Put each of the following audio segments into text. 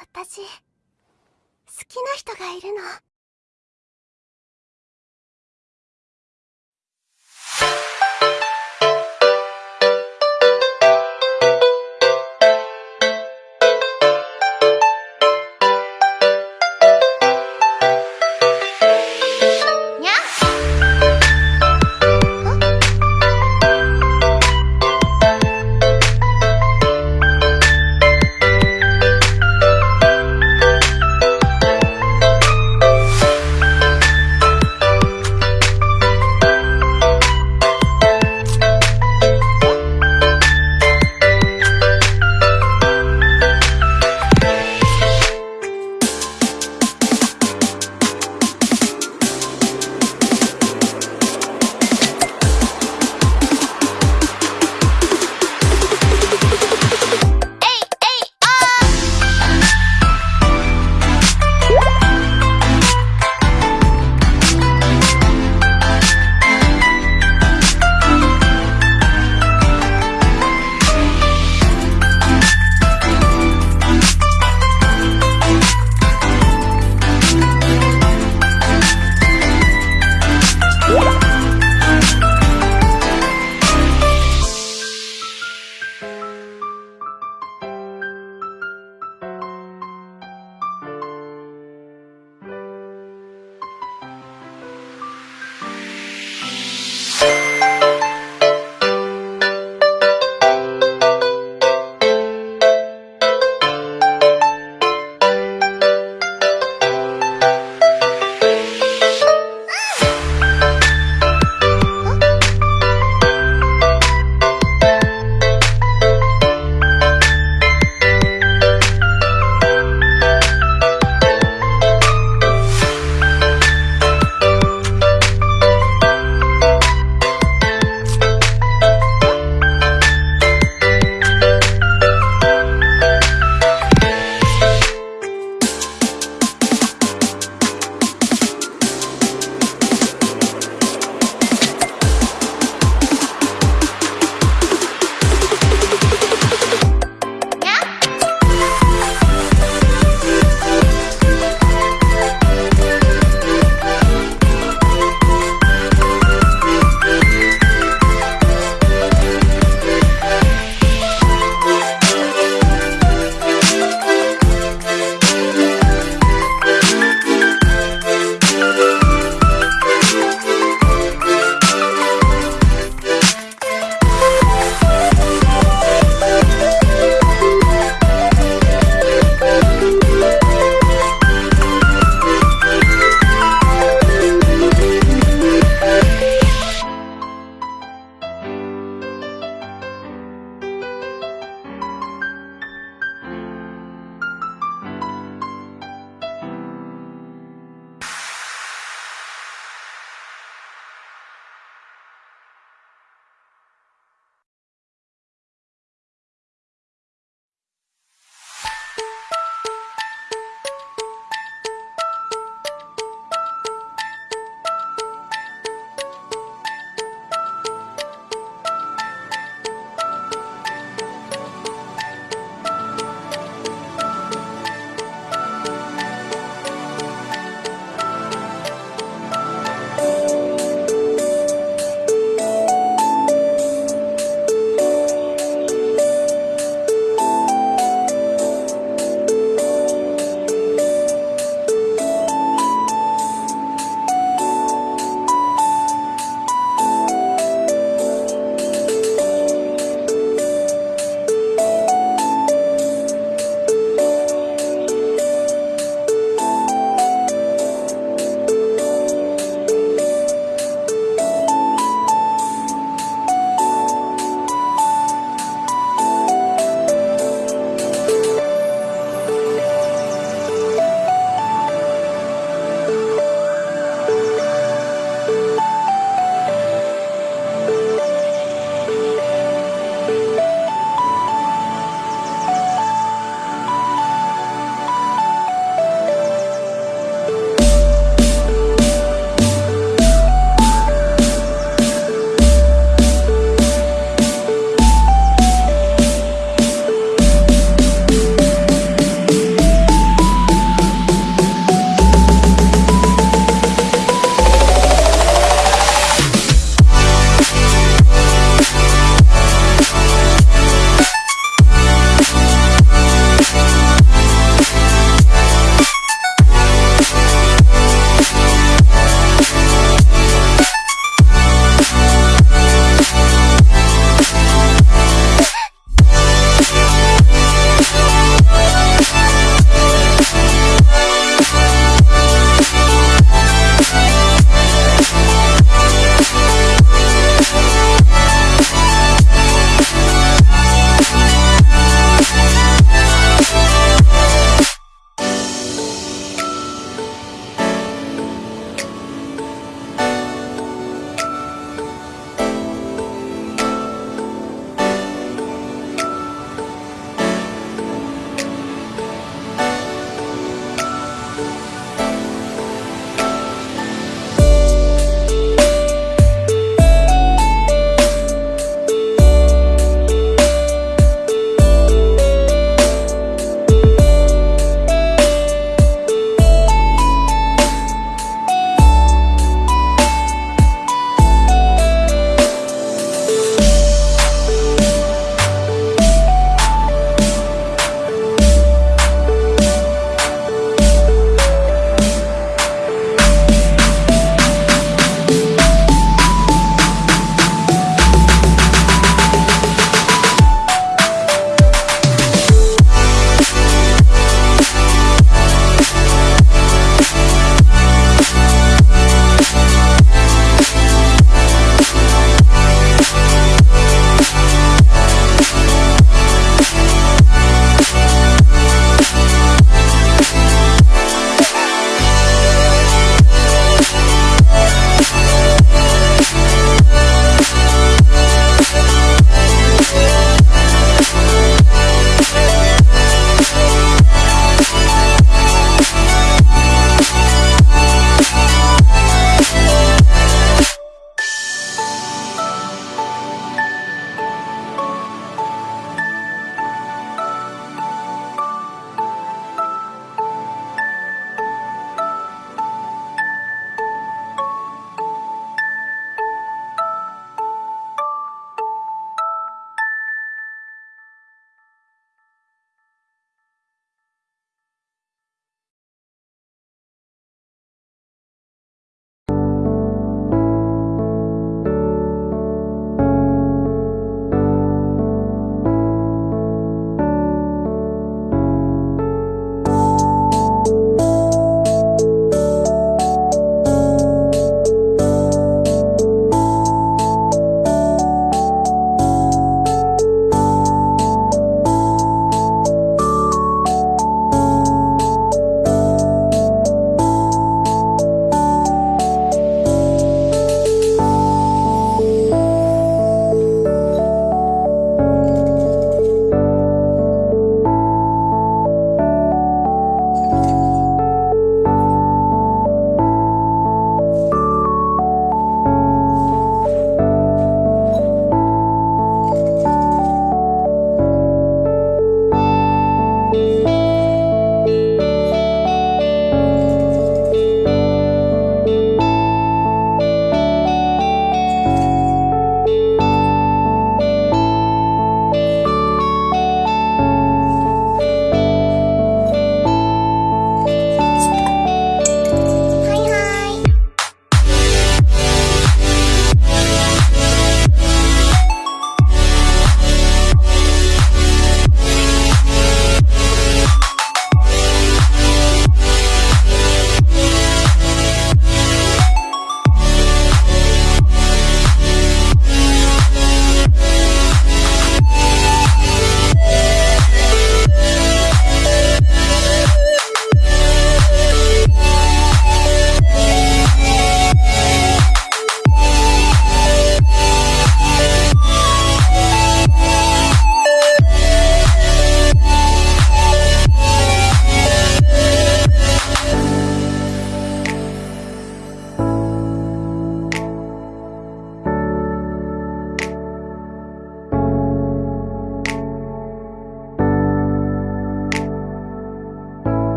私好きな人がいるの。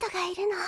人がいるの。